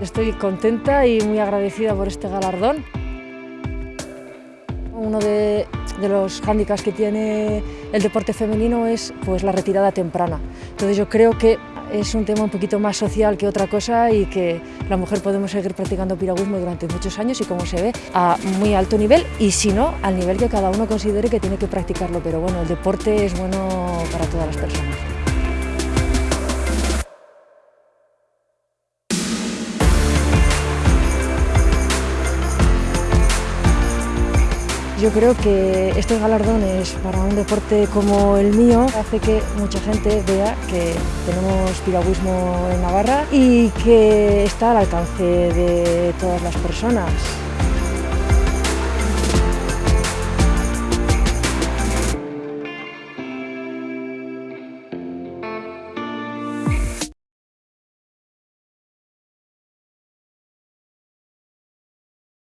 estoy contenta y muy agradecida por este galardón. Uno de, los hándicaps que tiene el deporte femenino es pues, la retirada temprana. Entonces yo creo que es un tema un poquito más social que otra cosa y que la mujer podemos seguir practicando piragüismo durante muchos años y como se ve a muy alto nivel y si no al nivel que cada uno considere que tiene que practicarlo, pero bueno, el deporte es bueno para todas las personas. Yo creo que estos galardones para un deporte como el mío hace que mucha gente vea que tenemos piragüismo en Navarra y que está al alcance de todas las personas.